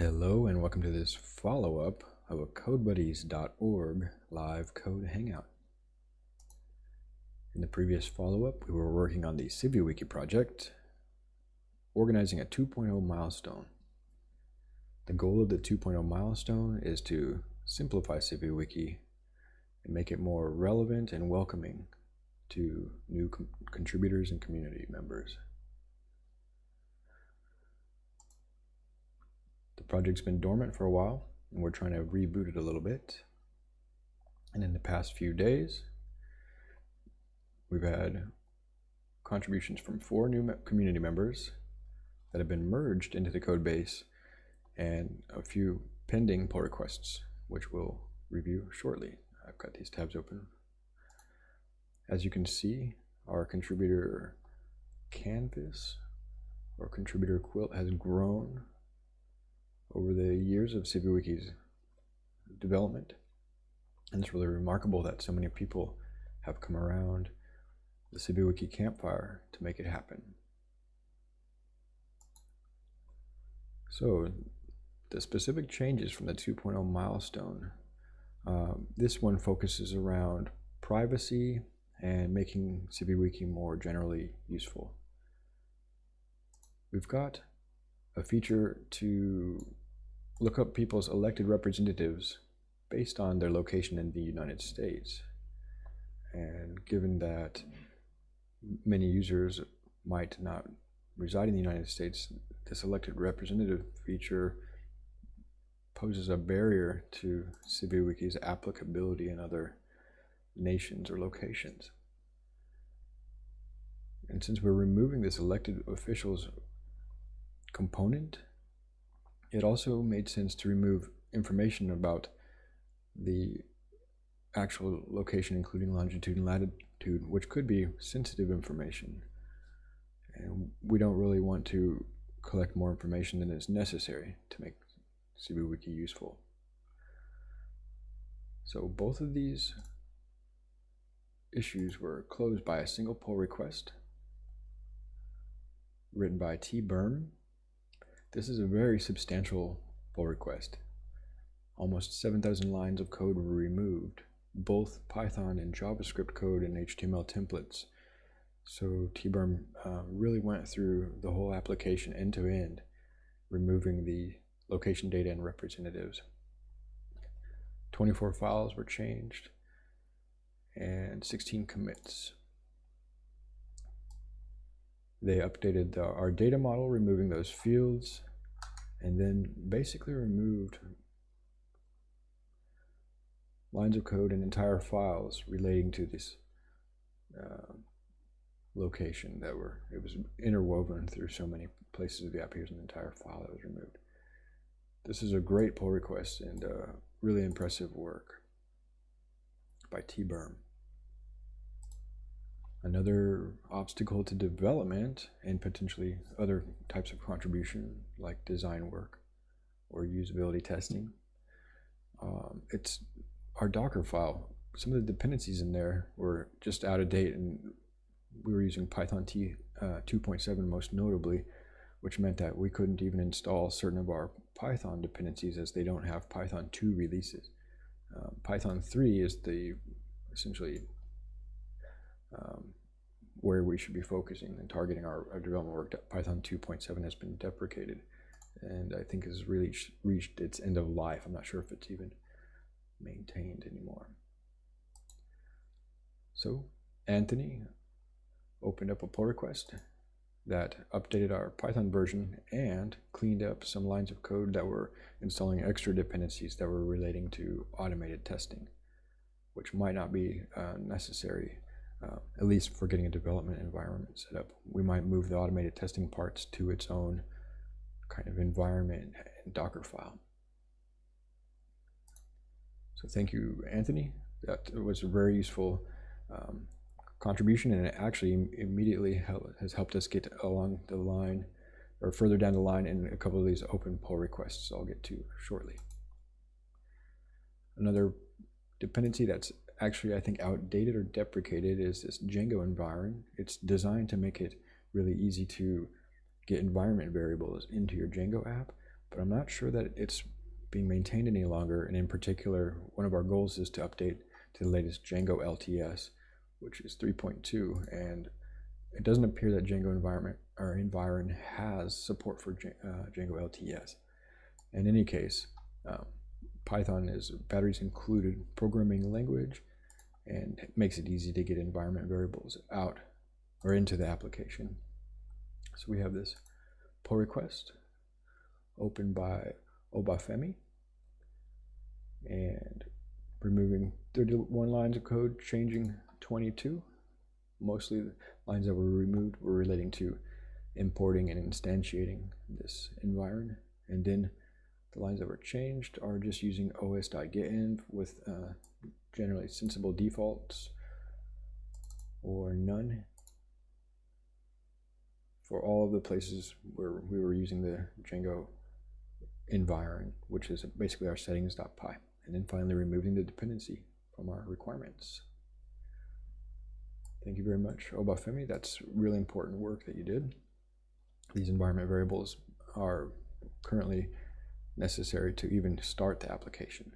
Hello and welcome to this follow-up of a CodeBuddies.org live code hangout. In the previous follow-up, we were working on the CiviWiki project, organizing a 2.0 milestone. The goal of the 2.0 milestone is to simplify CiviWiki and make it more relevant and welcoming to new contributors and community members. The project's been dormant for a while, and we're trying to reboot it a little bit. And in the past few days, we've had contributions from four new community members that have been merged into the code base and a few pending pull requests, which we'll review shortly. I've got these tabs open. As you can see, our contributor canvas or contributor quilt has grown over the years of CiviWiki's development. And it's really remarkable that so many people have come around the CiviWiki campfire to make it happen. So the specific changes from the 2.0 milestone, um, this one focuses around privacy and making CiviWiki more generally useful. We've got a feature to look up people's elected representatives based on their location in the United States. And given that many users might not reside in the United States, this elected representative feature poses a barrier to CiviWiki's applicability in other nations or locations. And since we're removing this elected officials component, it also made sense to remove information about the actual location, including longitude and latitude, which could be sensitive information. And we don't really want to collect more information than is necessary to make CiviWiki useful. So both of these issues were closed by a single pull request written by T. Berm this is a very substantial pull request. Almost 7,000 lines of code were removed, both Python and JavaScript code and HTML templates. So T-Berm uh, really went through the whole application end to end, removing the location data and representatives. 24 files were changed and 16 commits. They updated the, our data model, removing those fields, and then basically removed lines of code and entire files relating to this uh, location that were, it was interwoven through so many places of the app. Here's an entire file that was removed. This is a great pull request and uh, really impressive work by T-Berm. Another obstacle to development and potentially other types of contribution like design work or usability testing. Um, it's our Docker file. Some of the dependencies in there were just out of date and we were using Python T uh, 2.7 most notably, which meant that we couldn't even install certain of our Python dependencies as they don't have Python 2 releases. Um, Python 3 is the essentially where we should be focusing and targeting our, our development work. Python 2.7 has been deprecated and I think has really reached its end of life. I'm not sure if it's even maintained anymore. So Anthony opened up a pull request that updated our Python version and cleaned up some lines of code that were installing extra dependencies that were relating to automated testing, which might not be uh, necessary uh, at least for getting a development environment set up. We might move the automated testing parts to its own kind of environment and Docker file. So thank you, Anthony. That was a very useful um, contribution and it actually immediately help, has helped us get along the line or further down the line in a couple of these open pull requests I'll get to shortly. Another dependency that's actually I think outdated or deprecated is this Django environment. It's designed to make it really easy to get environment variables into your Django app, but I'm not sure that it's being maintained any longer. And in particular, one of our goals is to update to the latest Django LTS, which is 3.2. And it doesn't appear that Django environment or Environ has support for uh, Django LTS. In any case, um, Python is batteries included programming language and it makes it easy to get environment variables out or into the application. So we have this pull request opened by Obafemi and removing 31 lines of code, changing 22. Mostly the lines that were removed were relating to importing and instantiating this environment. And then the lines that were changed are just using os.getenv with uh, generally sensible defaults or none for all of the places where we were using the Django environment, which is basically our settings.py. And then finally removing the dependency from our requirements. Thank you very much, Obafemi. That's really important work that you did. These environment variables are currently necessary to even start the application.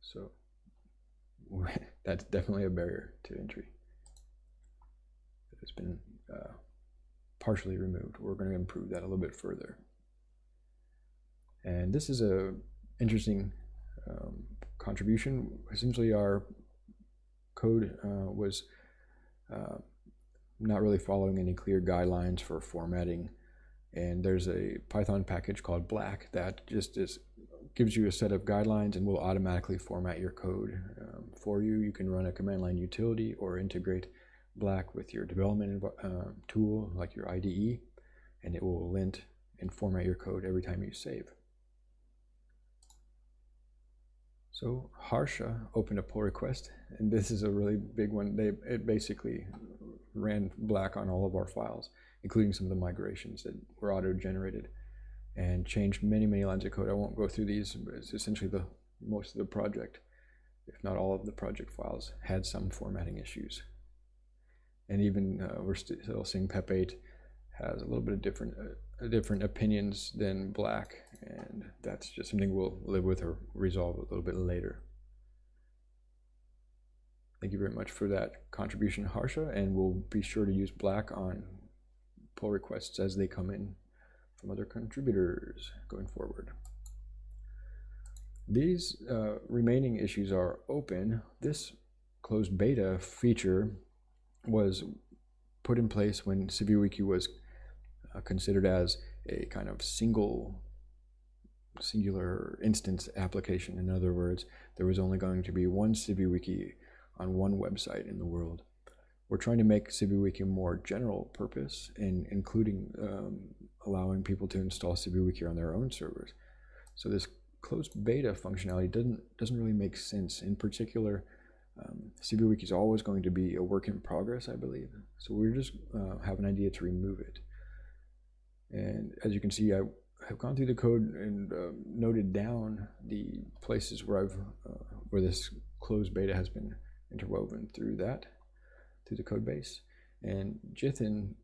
So that's definitely a barrier to entry. It's been uh, partially removed. We're going to improve that a little bit further. And this is a interesting um, contribution. Essentially, our code uh, was uh, not really following any clear guidelines for formatting. And there's a Python package called Black that just is, gives you a set of guidelines and will automatically format your code um, for you. You can run a command line utility or integrate Black with your development uh, tool like your IDE, and it will lint and format your code every time you save. So Harsha opened a pull request, and this is a really big one. They it basically ran black on all of our files, including some of the migrations that were auto-generated, and changed many many lines of code. I won't go through these, but it's essentially the most of the project, if not all of the project files, had some formatting issues. And even uh, we're still seeing PEP8 has a little bit of different uh, different opinions than black and that's just something we'll live with or resolve a little bit later thank you very much for that contribution harsha and we'll be sure to use black on pull requests as they come in from other contributors going forward these uh, remaining issues are open this closed beta feature was put in place when CiviWiki was uh, considered as a kind of single singular instance application. In other words, there was only going to be one CiviWiki on one website in the world. We're trying to make CiviWiki more general purpose, and including um, allowing people to install CiviWiki on their own servers. So this closed beta functionality doesn't doesn't really make sense. In particular, um, CiviWiki is always going to be a work in progress, I believe. So we just uh, have an idea to remove it. And as you can see, I have gone through the code and uh, noted down the places where I've uh, where this closed beta has been interwoven through that, through the code base. And Jithin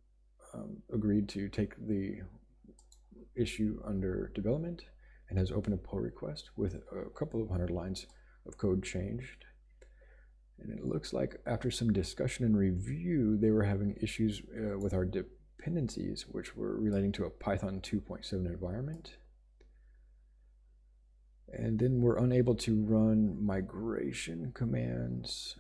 um, agreed to take the issue under development and has opened a pull request with a couple of hundred lines of code changed. And it looks like after some discussion and review, they were having issues uh, with our dependencies, which were relating to a Python 2.7 environment. And then we're unable to run migration commands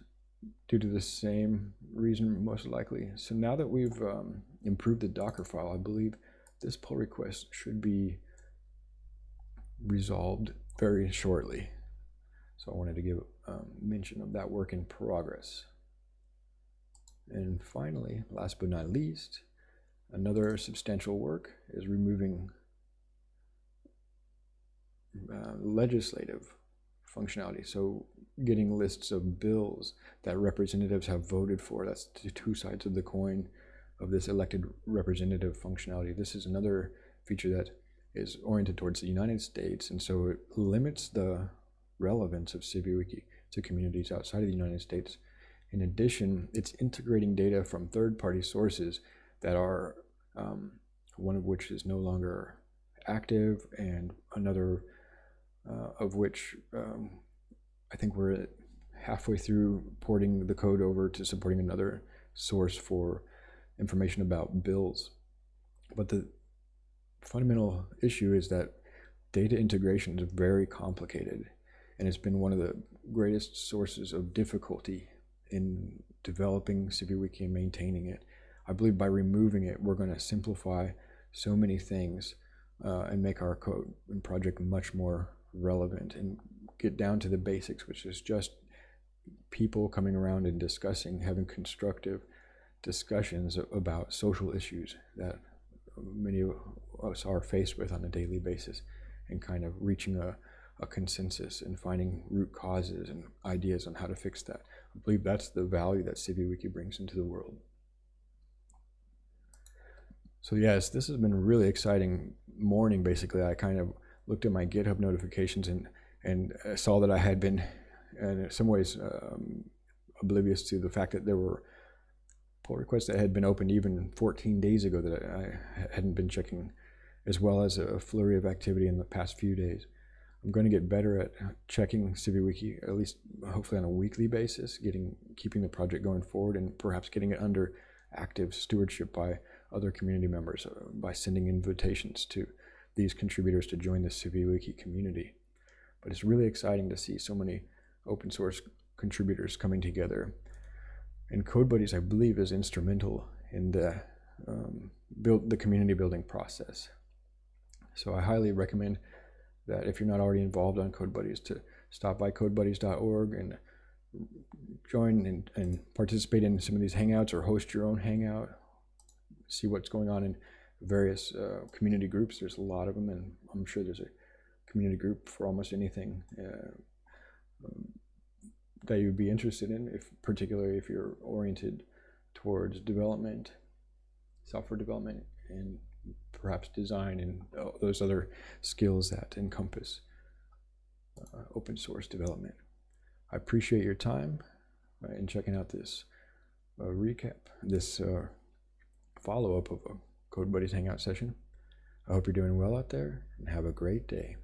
due to the same reason, most likely. So now that we've um, improved the Docker file, I believe this pull request should be resolved very shortly. So I wanted to give um, mention of that work in progress. And finally, last but not least, Another substantial work is removing uh, legislative functionality. So getting lists of bills that representatives have voted for. That's the two sides of the coin of this elected representative functionality. This is another feature that is oriented towards the United States, and so it limits the relevance of CiviWiki to communities outside of the United States. In addition, it's integrating data from third-party sources that are um, one of which is no longer active, and another uh, of which um, I think we're halfway through porting the code over to supporting another source for information about bills. But the fundamental issue is that data integration is very complicated and it's been one of the greatest sources of difficulty in developing CiviWiki and maintaining it. I believe by removing it, we're going to simplify so many things uh, and make our code and project much more relevant and get down to the basics, which is just people coming around and discussing, having constructive discussions about social issues that many of us are faced with on a daily basis and kind of reaching a, a consensus and finding root causes and ideas on how to fix that. I believe that's the value that CiviWiki brings into the world. So yes, this has been a really exciting morning. Basically, I kind of looked at my GitHub notifications and and saw that I had been, in some ways, um, oblivious to the fact that there were pull requests that had been opened even 14 days ago that I hadn't been checking, as well as a flurry of activity in the past few days. I'm going to get better at checking CiviWiki, at least hopefully on a weekly basis, getting keeping the project going forward, and perhaps getting it under active stewardship by other community members uh, by sending invitations to these contributors to join the CiviWiki community. But it's really exciting to see so many open source contributors coming together. And CodeBuddies, I believe, is instrumental in the um, build the community building process. So I highly recommend that if you're not already involved on CodeBuddies, to stop by codebuddies.org and join and, and participate in some of these hangouts or host your own hangout see what's going on in various uh, community groups. There's a lot of them, and I'm sure there's a community group for almost anything uh, um, that you'd be interested in, if particularly if you're oriented towards development, software development, and perhaps design and uh, those other skills that encompass uh, open source development. I appreciate your time uh, in checking out this uh, recap, this uh, follow-up of a CodeBuddies Hangout session. I hope you're doing well out there and have a great day.